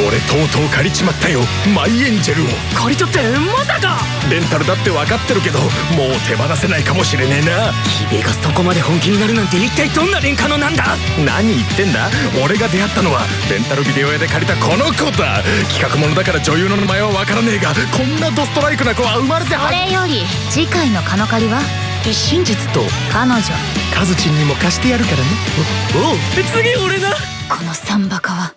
俺とうとう借りちまったよ。マイエンジェルを。借りとってまさか！レンタルだって分かってるけどもう手放せないかもしれねえな。キベがそこまで本気になるなんて一体どんなレンカノなんだ？何言ってんだ？俺が出会ったのはレンタルビデオ屋で借りたこの子だ。企画ものだから女優の名前は分からねえがこんなドストライクな子は生まれてはそれより次回のカノカリは？真実と彼女。カズチンにも貸してやるからね。おお次俺だこのサンバカは